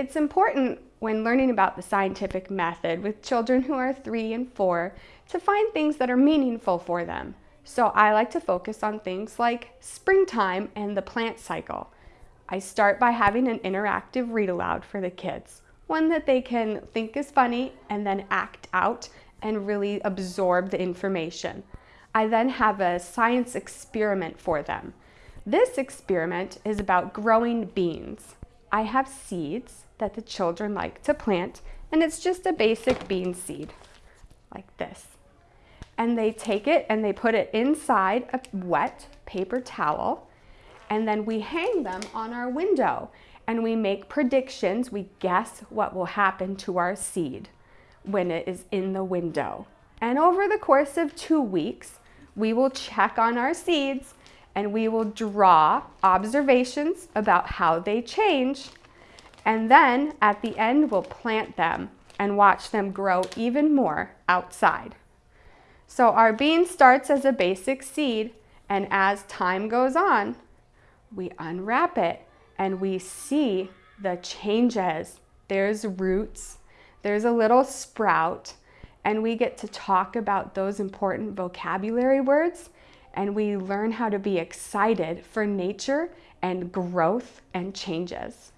It's important when learning about the scientific method with children who are three and four to find things that are meaningful for them. So I like to focus on things like springtime and the plant cycle. I start by having an interactive read aloud for the kids, one that they can think is funny and then act out and really absorb the information. I then have a science experiment for them. This experiment is about growing beans. I have seeds that the children like to plant and it's just a basic bean seed like this. And they take it and they put it inside a wet paper towel and then we hang them on our window and we make predictions. We guess what will happen to our seed when it is in the window. And over the course of two weeks, we will check on our seeds and we will draw observations about how they change. And then at the end, we'll plant them and watch them grow even more outside. So our bean starts as a basic seed and as time goes on, we unwrap it and we see the changes. There's roots, there's a little sprout, and we get to talk about those important vocabulary words and we learn how to be excited for nature and growth and changes.